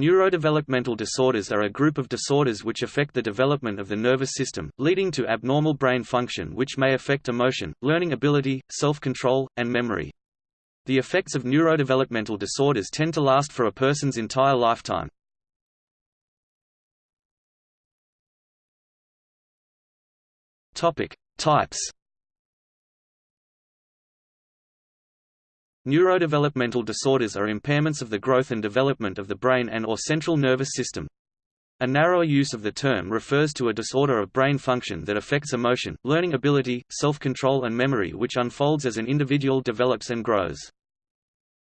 Neurodevelopmental disorders are a group of disorders which affect the development of the nervous system, leading to abnormal brain function which may affect emotion, learning ability, self-control, and memory. The effects of neurodevelopmental disorders tend to last for a person's entire lifetime. Topic: Types Neurodevelopmental disorders are impairments of the growth and development of the brain and or central nervous system. A narrower use of the term refers to a disorder of brain function that affects emotion, learning ability, self-control and memory which unfolds as an individual develops and grows.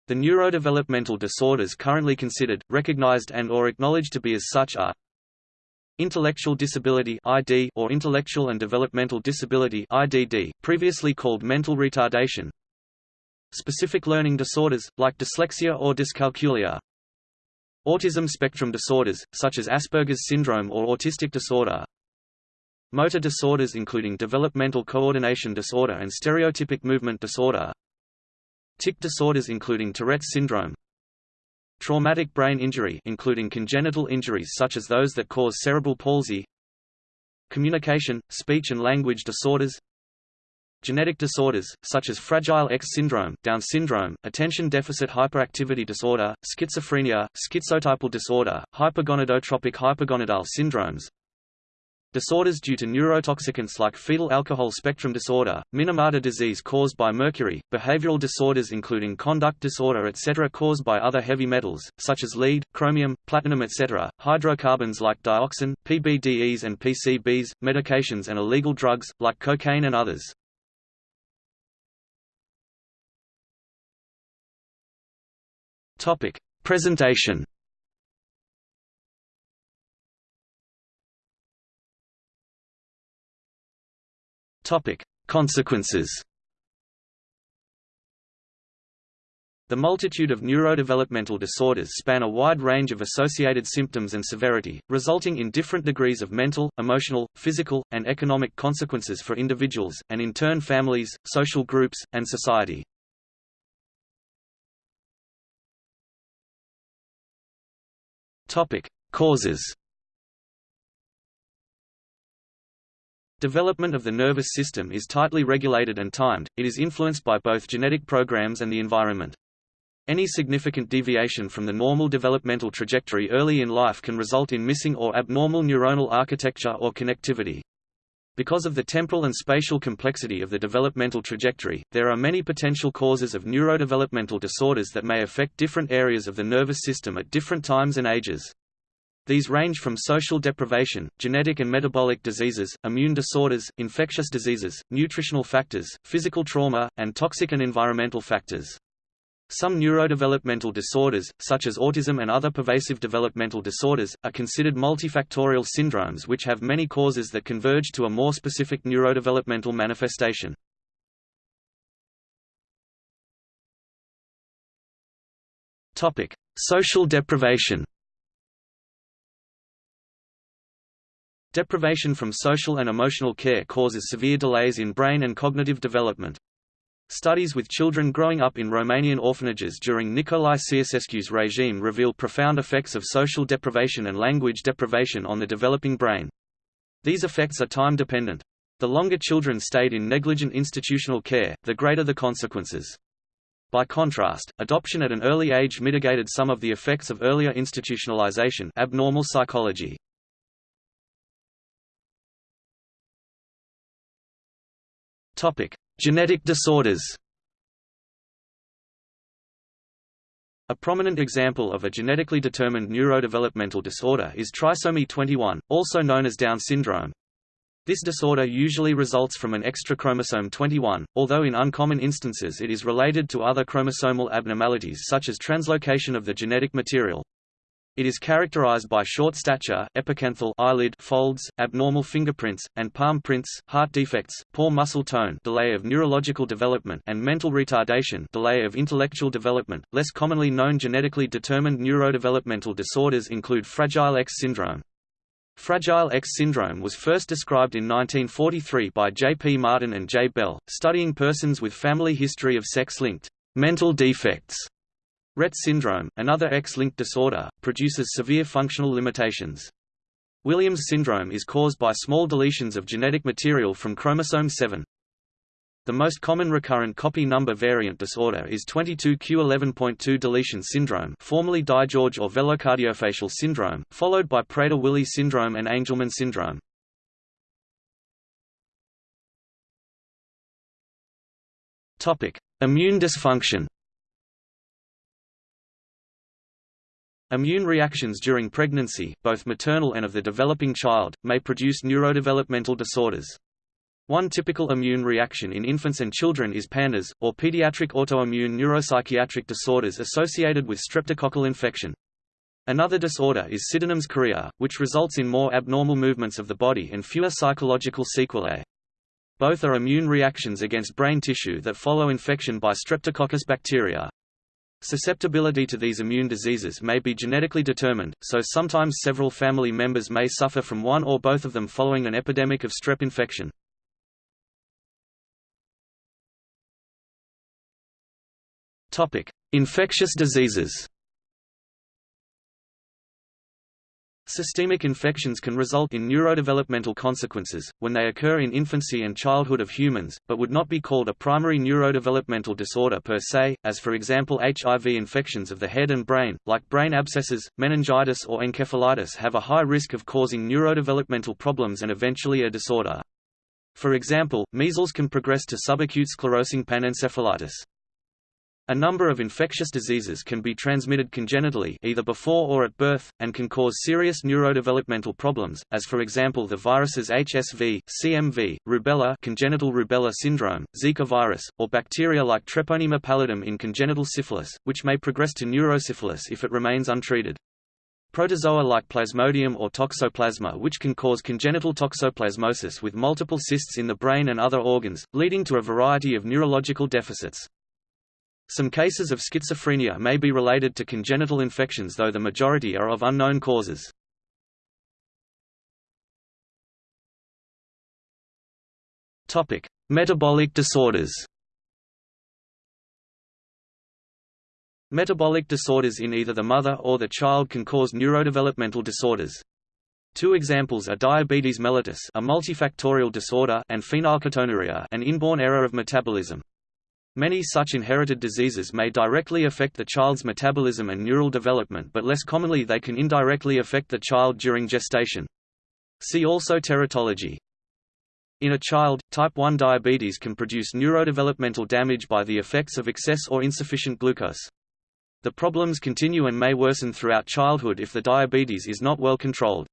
The neurodevelopmental disorders currently considered, recognized and or acknowledged to be as such are Intellectual disability ID or intellectual and developmental disability IDD, previously called mental retardation, Specific learning disorders, like dyslexia or dyscalculia. Autism spectrum disorders, such as Asperger's syndrome or autistic disorder. Motor disorders including developmental coordination disorder and stereotypic movement disorder. Tic disorders including Tourette's syndrome. Traumatic brain injury including congenital injuries such as those that cause cerebral palsy. Communication, speech and language disorders Genetic disorders, such as Fragile X syndrome, Down syndrome, attention deficit hyperactivity disorder, schizophrenia, schizotypal disorder, hypergonadotropic hypergonadal syndromes, Disorders due to neurotoxicants like fetal alcohol spectrum disorder, Minamata disease caused by mercury, behavioral disorders including conduct disorder etc. caused by other heavy metals, such as lead, chromium, platinum etc., hydrocarbons like dioxin, PBDEs and PCBs, medications and illegal drugs, like cocaine and others. Topic: Presentation. Topic: Consequences. The multitude of neurodevelopmental disorders span a wide range of associated symptoms and severity, resulting in different degrees of mental, emotional, physical, and economic consequences for individuals, and in turn families, social groups, and society. Topic: Causes. Development of the nervous system is tightly regulated and timed, it is influenced by both genetic programs and the environment. Any significant deviation from the normal developmental trajectory early in life can result in missing or abnormal neuronal architecture or connectivity. Because of the temporal and spatial complexity of the developmental trajectory, there are many potential causes of neurodevelopmental disorders that may affect different areas of the nervous system at different times and ages. These range from social deprivation, genetic and metabolic diseases, immune disorders, infectious diseases, nutritional factors, physical trauma, and toxic and environmental factors. Some neurodevelopmental disorders, such as autism and other pervasive developmental disorders, are considered multifactorial syndromes which have many causes that converge to a more specific neurodevelopmental manifestation. Social deprivation Deprivation from social and emotional care causes severe delays in brain and cognitive development. Studies with children growing up in Romanian orphanages during Nicolae Ceausescu's regime reveal profound effects of social deprivation and language deprivation on the developing brain. These effects are time-dependent. The longer children stayed in negligent institutional care, the greater the consequences. By contrast, adoption at an early age mitigated some of the effects of earlier institutionalization abnormal psychology. Topic: Genetic disorders A prominent example of a genetically determined neurodevelopmental disorder is trisomy 21, also known as Down syndrome. This disorder usually results from an extra chromosome 21, although in uncommon instances it is related to other chromosomal abnormalities such as translocation of the genetic material. It is characterized by short stature, epicanthal eyelid folds, abnormal fingerprints, and palm prints, heart defects, poor muscle tone delay of neurological development and mental retardation delay of intellectual development. Less commonly known genetically determined neurodevelopmental disorders include Fragile X syndrome. Fragile X syndrome was first described in 1943 by J. P. Martin and J. Bell, studying persons with family history of sex-linked mental defects Rett syndrome, another X-linked disorder, produces severe functional limitations. Williams syndrome is caused by small deletions of genetic material from chromosome 7. The most common recurrent copy number variant disorder is 22q11.2 deletion syndrome formerly DiGeorge or velocardiofacial syndrome, followed by Prader-Willi syndrome and Angelman syndrome. Immune dysfunction Immune reactions during pregnancy, both maternal and of the developing child, may produce neurodevelopmental disorders. One typical immune reaction in infants and children is PANDAS, or pediatric autoimmune neuropsychiatric disorders associated with streptococcal infection. Another disorder is Sydenham's chorea, which results in more abnormal movements of the body and fewer psychological sequelae. Both are immune reactions against brain tissue that follow infection by Streptococcus bacteria. Susceptibility to these immune diseases may be genetically determined, so sometimes several family members may suffer from one or both of them following an epidemic of strep infection. Infectious diseases Systemic infections can result in neurodevelopmental consequences, when they occur in infancy and childhood of humans, but would not be called a primary neurodevelopmental disorder per se, as for example HIV infections of the head and brain, like brain abscesses, meningitis or encephalitis have a high risk of causing neurodevelopmental problems and eventually a disorder. For example, measles can progress to subacute sclerosing panencephalitis. A number of infectious diseases can be transmitted congenitally either before or at birth, and can cause serious neurodevelopmental problems, as for example the viruses HSV, CMV, rubella congenital rubella syndrome, Zika virus, or bacteria like Treponema pallidum in congenital syphilis, which may progress to neurosyphilis if it remains untreated. Protozoa like Plasmodium or Toxoplasma which can cause congenital toxoplasmosis with multiple cysts in the brain and other organs, leading to a variety of neurological deficits. Some cases of schizophrenia may be related to congenital infections though the majority are of unknown causes. Metabolic disorders Metabolic disorders in either the mother or the child can cause neurodevelopmental disorders. Two examples are diabetes mellitus a multifactorial disorder and phenylketonuria an inborn error of metabolism. Many such inherited diseases may directly affect the child's metabolism and neural development but less commonly they can indirectly affect the child during gestation. See also teratology. In a child, type 1 diabetes can produce neurodevelopmental damage by the effects of excess or insufficient glucose. The problems continue and may worsen throughout childhood if the diabetes is not well controlled.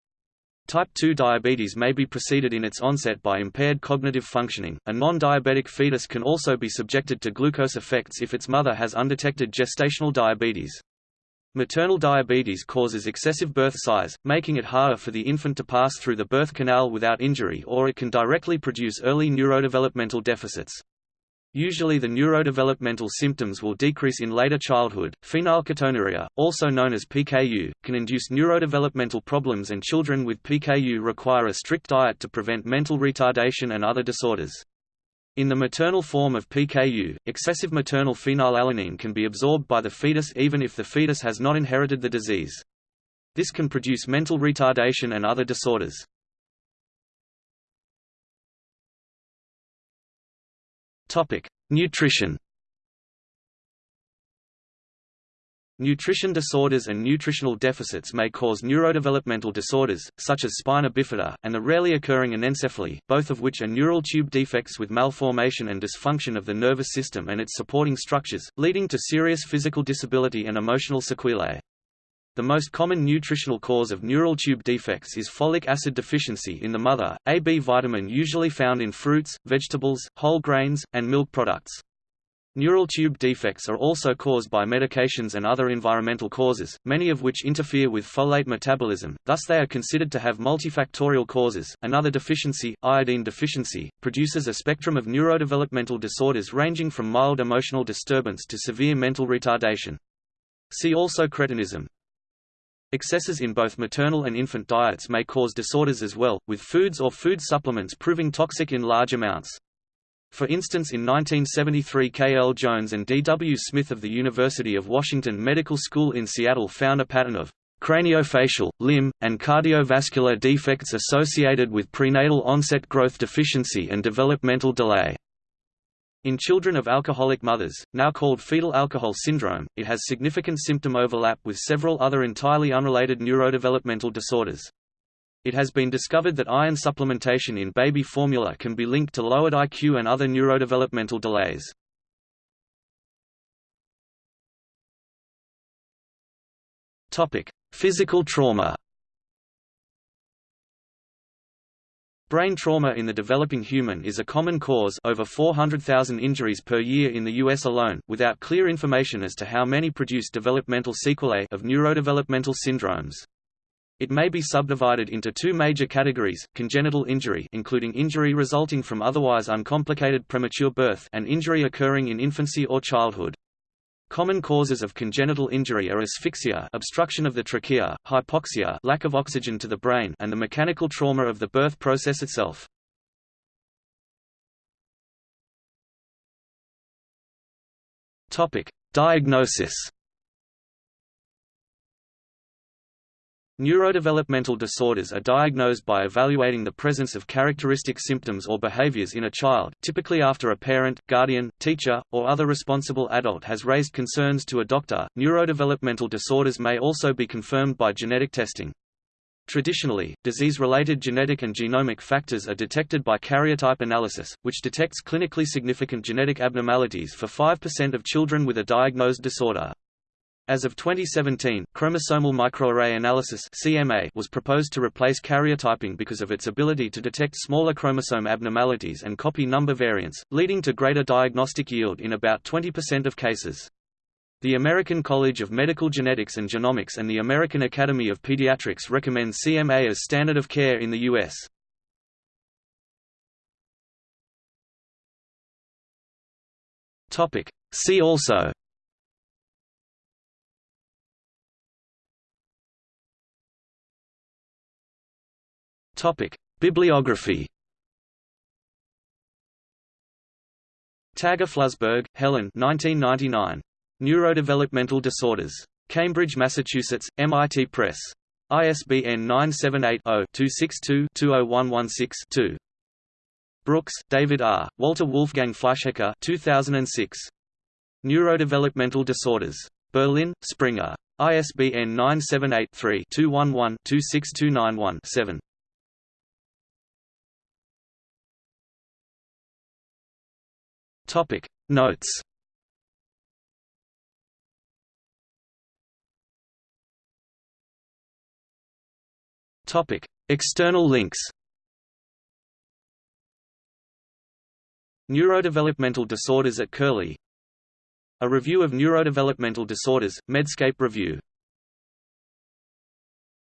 Type 2 diabetes may be preceded in its onset by impaired cognitive functioning. A non-diabetic fetus can also be subjected to glucose effects if its mother has undetected gestational diabetes. Maternal diabetes causes excessive birth size, making it harder for the infant to pass through the birth canal without injury or it can directly produce early neurodevelopmental deficits. Usually the neurodevelopmental symptoms will decrease in later childhood. Phenylketonuria, also known as PKU, can induce neurodevelopmental problems and children with PKU require a strict diet to prevent mental retardation and other disorders. In the maternal form of PKU, excessive maternal phenylalanine can be absorbed by the fetus even if the fetus has not inherited the disease. This can produce mental retardation and other disorders. Topic: Nutrition. Nutrition disorders and nutritional deficits may cause neurodevelopmental disorders, such as spina bifida, and the rarely occurring anencephaly, both of which are neural tube defects with malformation and dysfunction of the nervous system and its supporting structures, leading to serious physical disability and emotional sequelae. The most common nutritional cause of neural tube defects is folic acid deficiency in the mother, a B vitamin usually found in fruits, vegetables, whole grains, and milk products. Neural tube defects are also caused by medications and other environmental causes, many of which interfere with folate metabolism, thus they are considered to have multifactorial causes. Another deficiency, iodine deficiency, produces a spectrum of neurodevelopmental disorders ranging from mild emotional disturbance to severe mental retardation. See also cretinism. Excesses in both maternal and infant diets may cause disorders as well, with foods or food supplements proving toxic in large amounts. For instance in 1973 K. L. Jones and D. W. Smith of the University of Washington Medical School in Seattle found a pattern of craniofacial, limb, and cardiovascular defects associated with prenatal onset growth deficiency and developmental delay. In children of alcoholic mothers, now called fetal alcohol syndrome, it has significant symptom overlap with several other entirely unrelated neurodevelopmental disorders. It has been discovered that iron supplementation in baby formula can be linked to lowered IQ and other neurodevelopmental delays. Physical trauma. Brain trauma in the developing human is a common cause over 400,000 injuries per year in the US alone, without clear information as to how many produce developmental sequelae of neurodevelopmental syndromes. It may be subdivided into two major categories, congenital injury including injury resulting from otherwise uncomplicated premature birth and injury occurring in infancy or childhood. Common causes of congenital injury are asphyxia obstruction of the trachea, hypoxia lack of oxygen to the brain and the mechanical trauma of the birth process itself. Diagnosis Neurodevelopmental disorders are diagnosed by evaluating the presence of characteristic symptoms or behaviors in a child, typically after a parent, guardian, teacher, or other responsible adult has raised concerns to a doctor. Neurodevelopmental disorders may also be confirmed by genetic testing. Traditionally, disease-related genetic and genomic factors are detected by karyotype analysis, which detects clinically significant genetic abnormalities for 5% of children with a diagnosed disorder. As of 2017, chromosomal microarray analysis (CMA) was proposed to replace karyotyping because of its ability to detect smaller chromosome abnormalities and copy number variants, leading to greater diagnostic yield in about 20% of cases. The American College of Medical Genetics and Genomics and the American Academy of Pediatrics recommend CMA as standard of care in the U.S. Topic: See also Topic: Bibliography. Tager-Flusberg, Helen 1999. Neurodevelopmental Disorders. Cambridge, Massachusetts, MIT Press. ISBN 978-0-262-20116-2. Brooks, David R., Walter Wolfgang Fleischhacker 2006. Neurodevelopmental Disorders. Berlin, Springer. ISBN 978-3-211-26291-7. Topic Notes. Topic External links. Neurodevelopmental disorders at Curlie. A review of neurodevelopmental disorders, Medscape Review